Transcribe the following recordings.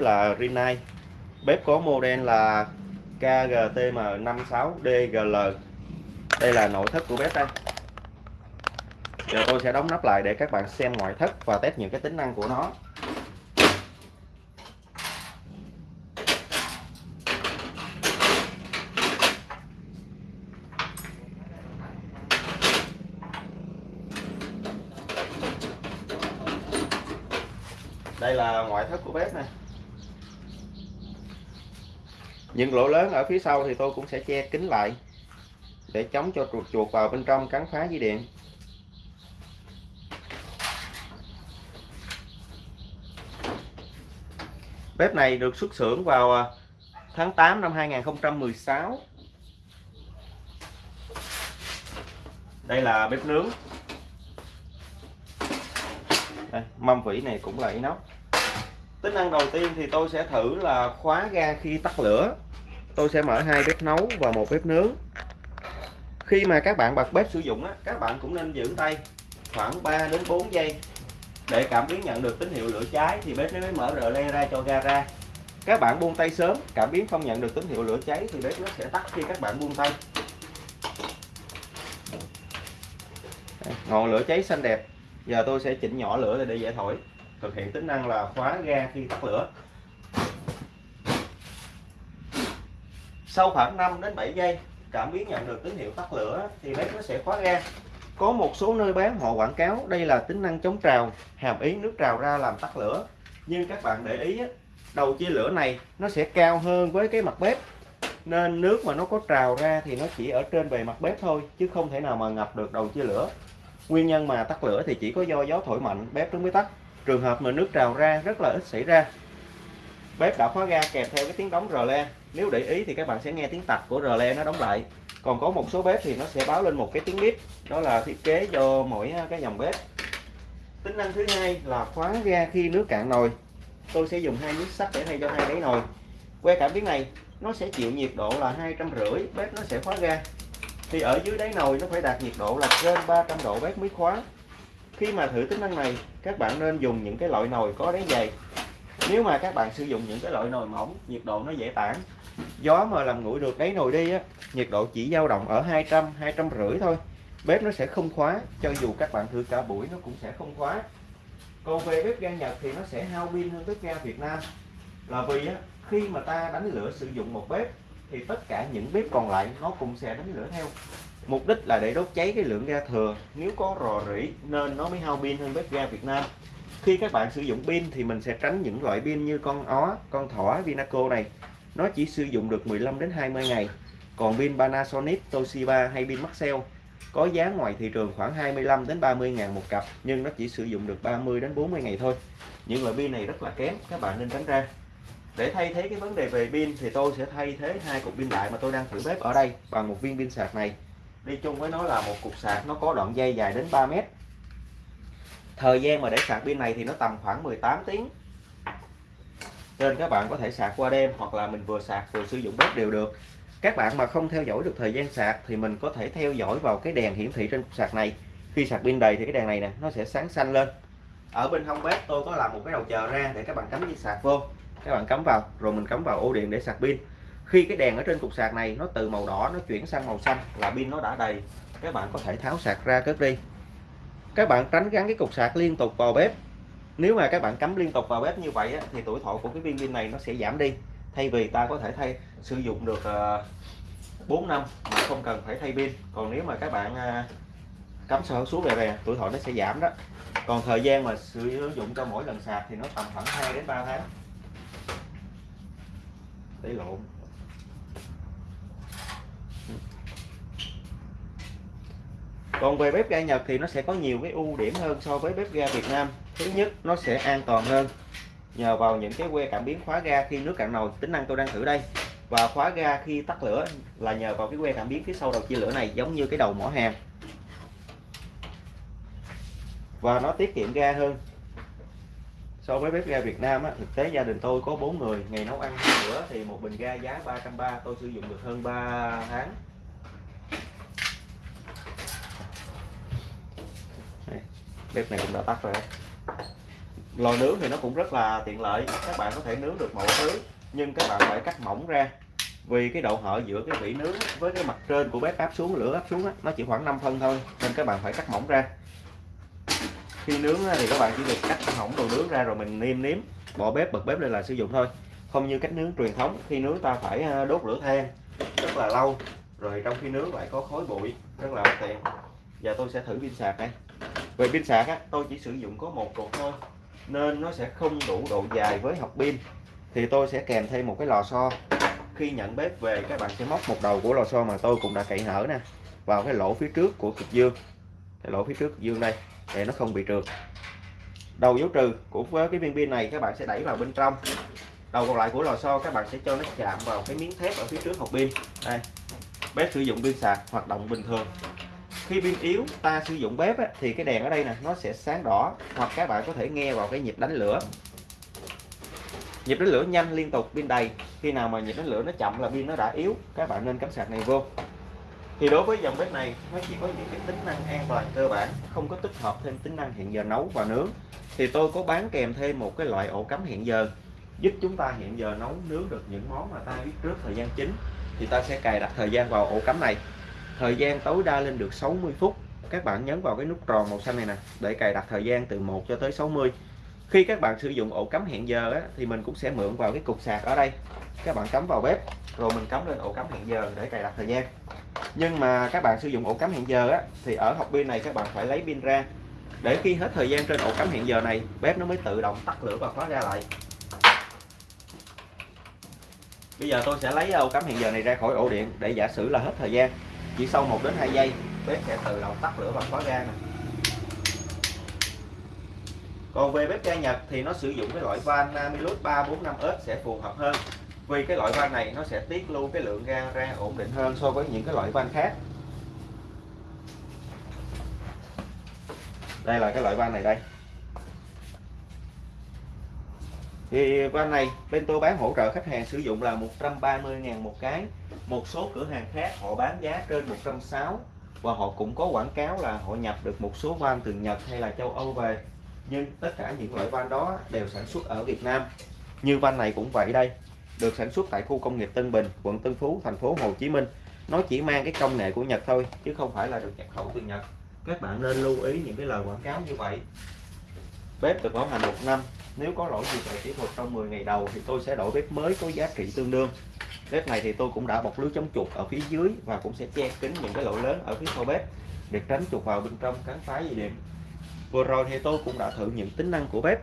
là Rinnai. Bếp có model là KGTM56DGL đây là nội thất của bếp đây. Giờ tôi sẽ đóng nắp lại để các bạn xem ngoại thất và test những cái tính năng của nó. Đây là ngoại thất của bếp này những lỗ lớn ở phía sau thì tôi cũng sẽ che kín lại để chống cho chuột chuột vào bên trong cắn phá dây điện. Bếp này được xuất xưởng vào à, tháng 8 năm 2016 đây là bếp nướng. Đây, mâm vỉ này cũng là inox tính năng đầu tiên thì tôi sẽ thử là khóa ga khi tắt lửa. Tôi sẽ mở hai bếp nấu và một bếp nướng. Khi mà các bạn bật bếp sử dụng á, các bạn cũng nên giữ tay khoảng 3 đến 4 giây. Để cảm biến nhận được tín hiệu lửa cháy thì bếp nó mới mở rờ le ra cho ga ra. Các bạn buông tay sớm cảm biến không nhận được tín hiệu lửa cháy thì bếp nó sẽ tắt khi các bạn buông tay. Ngọn lửa cháy xanh đẹp. Giờ tôi sẽ chỉnh nhỏ lửa để dễ thổi thực hiện tính năng là khóa ga khi tắt lửa. Sau khoảng 5 đến 7 giây, cảm biến nhận được tín hiệu tắt lửa thì bếp nó sẽ khóa ga. Có một số nơi bán, họ quảng cáo đây là tính năng chống trào, hàm ý nước trào ra làm tắt lửa. Nhưng các bạn để ý đầu chia lửa này nó sẽ cao hơn với cái mặt bếp. Nên nước mà nó có trào ra thì nó chỉ ở trên bề mặt bếp thôi, chứ không thể nào mà ngập được đầu chia lửa. Nguyên nhân mà tắt lửa thì chỉ có do gió thổi mạnh, bếp nó mới tắt trường hợp mà nước trào ra, rất là ít xảy ra. Bếp đã khóa ga kèm theo cái tiếng đóng rờ le. Nếu để ý thì các bạn sẽ nghe tiếng tạch của rờ le nó đóng lại. Còn có một số bếp thì nó sẽ báo lên một cái tiếng bếp. Đó là thiết kế do mỗi à, cái dòng bếp. Tính năng thứ hai là khóa ga khi nước cạn nồi. Tôi sẽ dùng hai miếng sắt để thay cho hai đáy nồi. Que cảm biến này, nó sẽ chịu nhiệt độ là hai trăm rưỡi, bếp nó sẽ khóa ga. Thì ở dưới đáy nồi nó phải đạt nhiệt độ là trên 300 độ bếp mới khóa khi mà thử tính năng này các bạn nên dùng những cái loại nồi có đáy dày. Nếu mà các bạn sử dụng những cái loại nồi mỏng nhiệt độ nó dễ tản gió mà làm nguội được đáy nồi đi á nhiệt độ chỉ dao động ở 200 200 rưỡi thôi. Bếp nó sẽ không khóa cho dù các bạn thử cả buổi nó cũng sẽ không khóa. Còn về bếp ga Nhật thì nó sẽ hao pin hơn bếp ga Việt Nam. Là vì á, khi mà ta đánh lửa sử dụng một bếp thì tất cả những bếp còn lại nó cũng sẽ đánh lửa theo mục đích là để đốt cháy cái lượng ga thừa. Nếu có rò rỉ, nên nó mới hao pin hơn bếp ga Việt Nam. Khi các bạn sử dụng pin thì mình sẽ tránh những loại pin như con ó, con thỏ, Vinaco này. Nó chỉ sử dụng được 15 đến 20 ngày. Còn pin Panasonic, Toshiba hay pin Maxell có giá ngoài thị trường khoảng 25 đến 30 ngàn một cặp, nhưng nó chỉ sử dụng được 30 đến 40 ngày thôi. Những loại pin này rất là kém, các bạn nên tránh ra. Để thay thế cái vấn đề về pin thì tôi sẽ thay thế hai cục pin đại mà tôi đang thử bếp ở đây bằng một viên pin sạc này đi chung với nó là một cục sạc, nó có đoạn dây dài đến 3 mét. Thời gian mà để sạc pin này thì nó tầm khoảng 18 tiếng. Nên các bạn có thể sạc qua đêm hoặc là mình vừa sạc vừa sử dụng bếp đều được. Các bạn mà không theo dõi được thời gian sạc thì mình có thể theo dõi vào cái đèn hiển thị trên cục sạc này. Khi sạc pin đầy thì cái đèn này nè, nó sẽ sáng xanh lên. Ở bên hông bếp tôi có làm một cái đầu chờ ra để các bạn cắm dây sạc vô. Các bạn cắm vào, rồi mình cắm vào ổ điện để sạc pin khi cái đèn ở trên cục sạc này nó từ màu đỏ nó chuyển sang màu xanh là pin nó đã đầy các bạn có thể tháo sạc ra cất đi. Các bạn tránh gắn cái cục sạc liên tục vào bếp. Nếu mà các bạn cắm liên tục vào bếp như vậy á, thì tuổi thọ của cái viên pin này nó sẽ giảm đi. Thay vì ta có thể thay sử dụng được ờ, uh, 4 năm mà không cần phải thay pin. Còn nếu mà các bạn uh, cắm sợi xuống về về tuổi thọ nó sẽ giảm đó. Còn thời gian mà sử dụng cho mỗi lần sạc thì nó tầm khoảng 2 đến 3 tháng. Để lộn. Còn về bếp ga Nhật thì nó sẽ có nhiều cái ưu điểm hơn so với bếp ga Việt Nam. Thứ nhất nó sẽ an toàn hơn. Nhờ vào những cái que cảm biến khóa ga khi nước cạn nồi tính năng tôi đang thử đây. Và khóa ga khi tắt lửa là nhờ vào cái que cảm biến phía sau đầu chia lửa này giống như cái đầu mỏ hàng và nó tiết kiệm ga hơn. So với bếp ga Việt Nam á, thực tế gia đình tôi có 4 người ngày nấu ăn bữa thì một bình ga giá 330 tôi sử dụng được hơn 3 tháng. Bếp này cũng đã tắt rồi lò nướng thì nó cũng rất là tiện lợi, các bạn có thể nướng được mọi thứ, nhưng các bạn phải cắt mỏng ra. Vì cái độ hở giữa cái vỉ nướng với cái mặt trên của bếp áp xuống, lửa áp xuống nó chỉ khoảng 5 phân thôi, nên các bạn phải cắt mỏng ra. Khi nướng thì các bạn chỉ việc cắt hỏng đồ nướng ra rồi mình nêm nếm, bỏ bếp, bật bếp lên là sử dụng thôi. Không như cách nướng truyền thống, khi nướng ta phải à, đốt lửa than rất là lâu, rồi trong khi nướng lại có khói bụi, rất là tiện. Giờ tôi sẽ thử pin sạc đây về pin sạc á, tôi chỉ sử dụng có một cục thôi nên nó sẽ không đủ độ dài với hộp pin. Thì tôi sẽ kèm thêm một cái lò xo. Khi nhận bếp về các bạn sẽ móc một đầu của lò xo mà tôi cũng đã cậy hở nè vào cái lỗ phía trước của cực dương. Cái lỗ phía trước cực dương đây để nó không bị trượt. Đầu dấu trừ của cái viên pin này các bạn sẽ đẩy vào bên trong. Đầu còn lại của lò xo các bạn sẽ cho nó chạm vào cái miếng thép ở phía trước hộp pin. Đây bếp sử dụng pin sạc hoạt động bình thường khi pin yếu ta sử dụng bếp á, thì cái đèn ở đây nè nó sẽ sáng đỏ hoặc các bạn có thể nghe vào cái nhịp đánh lửa. Nhịp đánh lửa nhanh liên tục pin đầy khi nào mà nhịp đánh lửa nó chậm là pin nó đã yếu các bạn nên cắm sạc này vô. Thì đối với dòng bếp này nó chỉ có những cái tính năng an toàn cơ bản không có tích hợp thêm tính năng hẹn giờ nấu và nướng. Thì tôi có bán kèm thêm một cái loại ổ cắm hẹn giờ giúp chúng ta hẹn giờ nấu nướng được những món mà ta biết trước thời gian chính. Thì ta sẽ cài đặt thời gian vào ổ cắm này thời gian tối đa lên được 60 phút. Các bạn nhấn vào cái nút tròn màu xanh này nè để cài đặt thời gian từ 1 cho tới 60 khi các bạn sử dụng ổ cắm hẹn giờ á, thì mình cũng sẽ mượn vào cái cục sạc ở đây. Các bạn cắm vào bếp rồi mình cắm lên ổ cắm hẹn giờ để cài đặt thời gian. Nhưng mà các bạn sử dụng ổ cắm hẹn giờ á, thì ở hộp pin này các bạn phải lấy pin ra. Để khi hết thời gian trên ổ cắm hẹn giờ này bếp nó mới tự động tắt lửa và khóa ra lại. Bây giờ tôi sẽ lấy ổ cắm hẹn giờ này ra khỏi ổ điện để giả sử là hết thời gian chỉ sau 1 đến 2 giây, bếp sẽ tự động tắt lửa và khóa ga nè. Còn về bếp ga Nhật thì nó sử dụng cái loại van Namilus 345S sẽ phù hợp hơn, vì cái loại van này nó sẽ tiết lưu cái lượng ga ra ổn định hơn so với những cái loại van khác. Đây là cái loại van này đây. Thì van này, bên tôi bán hỗ trợ khách hàng sử dụng là 130.000 một cái. Một số cửa hàng khác họ bán giá trên 160 và họ cũng có quảng cáo là họ nhập được một số van từ Nhật hay là châu Âu về. Nhưng tất cả những loại van đó đều sản xuất ở Việt Nam. Như van này cũng vậy đây, được sản xuất tại khu công nghiệp Tân Bình, quận Tân Phú, thành phố Hồ Chí Minh. Nó chỉ mang cái công nghệ của Nhật thôi, chứ không phải là được nhập khẩu từ Nhật. Các bạn nên lưu ý những cái lời quảng cáo như vậy bếp được bảo hành một năm. Nếu có lỗi gì về kỹ thuật trong 10 ngày đầu thì tôi sẽ đổi bếp mới có giá trị tương đương. Bếp này thì tôi cũng đã bọc lưới chống chuột ở phía dưới và cũng sẽ che kín những cái lỗ lớn ở phía sau bếp để tránh chuột vào bên trong cắn phá dây điện. Vừa rồi thì tôi cũng đã thử những tính năng của bếp.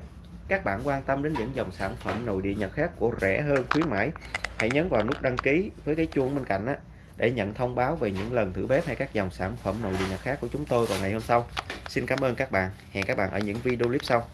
Các bạn quan tâm đến những dòng sản phẩm nội địa Nhật khác của rẻ hơn, khuyến mãi, hãy nhấn vào nút đăng ký với cái chuông bên cạnh á, để nhận thông báo về những lần thử bếp hay các dòng sản phẩm nội địa Nhật khác của chúng tôi vào ngày hôm sau xin cảm ơn các bạn. Hẹn các bạn ở những video clip sau.